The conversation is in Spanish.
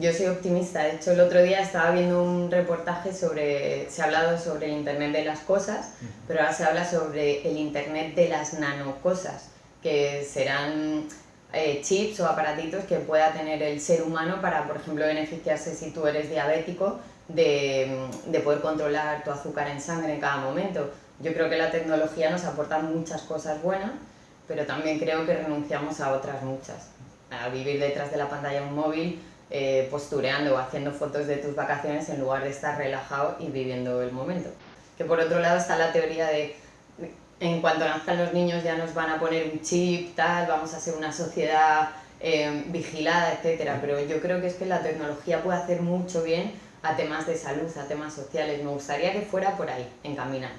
yo soy optimista. De hecho, el otro día estaba viendo un reportaje sobre, se ha hablado sobre el Internet de las cosas, pero ahora se habla sobre el Internet de las nanocosas, que serán eh, chips o aparatitos que pueda tener el ser humano para, por ejemplo, beneficiarse si tú eres diabético, de, de poder controlar tu azúcar en sangre en cada momento. Yo creo que la tecnología nos aporta muchas cosas buenas, pero también creo que renunciamos a otras muchas. A vivir detrás de la pantalla de un móvil, eh, postureando o haciendo fotos de tus vacaciones en lugar de estar relajado y viviendo el momento. Que por otro lado está la teoría de en cuanto nazcan los niños ya nos van a poner un chip, tal, vamos a ser una sociedad eh, vigilada, etcétera. Pero yo creo que es que la tecnología puede hacer mucho bien a temas de salud, a temas sociales. Me gustaría que fuera por ahí, encaminado.